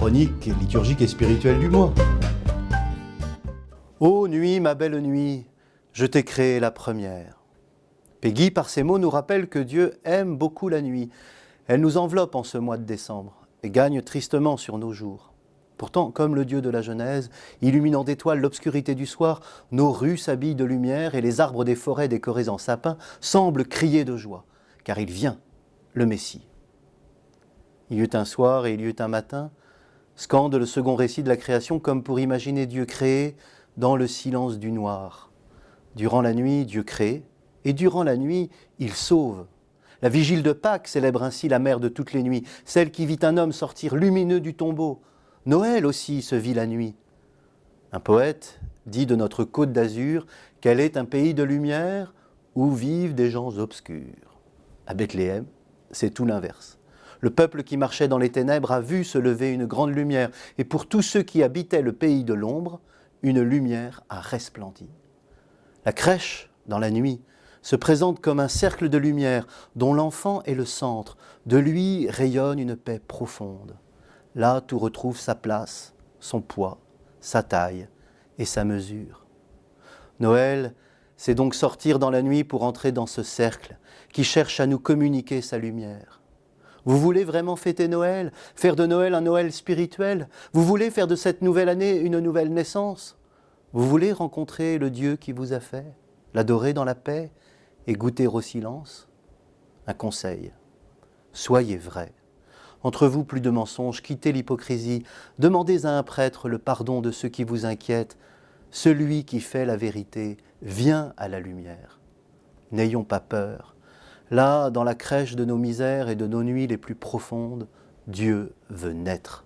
chronique, liturgique et spirituelle du mois. Ô nuit, ma belle nuit, je t'ai créé la première. Peggy, par ces mots, nous rappelle que Dieu aime beaucoup la nuit. Elle nous enveloppe en ce mois de décembre et gagne tristement sur nos jours. Pourtant, comme le Dieu de la Genèse, illuminant d'étoiles l'obscurité du soir, nos rues s'habillent de lumière et les arbres des forêts décorés en sapins semblent crier de joie, car il vient, le Messie. Il y eut un soir et il y eut un matin, scande le second récit de la création comme pour imaginer Dieu créé dans le silence du noir. Durant la nuit, Dieu crée, et durant la nuit, il sauve. La vigile de Pâques célèbre ainsi la mère de toutes les nuits, celle qui vit un homme sortir lumineux du tombeau. Noël aussi se vit la nuit. Un poète dit de notre côte d'Azur qu'elle est un pays de lumière où vivent des gens obscurs. À Bethléem, c'est tout l'inverse. Le peuple qui marchait dans les ténèbres a vu se lever une grande lumière, et pour tous ceux qui habitaient le pays de l'ombre, une lumière a resplendi. La crèche, dans la nuit, se présente comme un cercle de lumière dont l'enfant est le centre. De lui rayonne une paix profonde. Là, tout retrouve sa place, son poids, sa taille et sa mesure. Noël, c'est donc sortir dans la nuit pour entrer dans ce cercle qui cherche à nous communiquer sa lumière. Vous voulez vraiment fêter Noël Faire de Noël un Noël spirituel? Vous voulez faire de cette nouvelle année une nouvelle naissance? Vous voulez rencontrer le Dieu qui vous a fait L'adorer dans la paix et goûter au silence? Un conseil, soyez vrai. Entre vous, plus de mensonges, quittez l'hypocrisie, demandez à un prêtre le pardon de ceux qui vous inquiètent. Celui qui fait la vérité vient à la lumière. N'ayons pas peur, Là, dans la crèche de nos misères et de nos nuits les plus profondes, Dieu veut naître.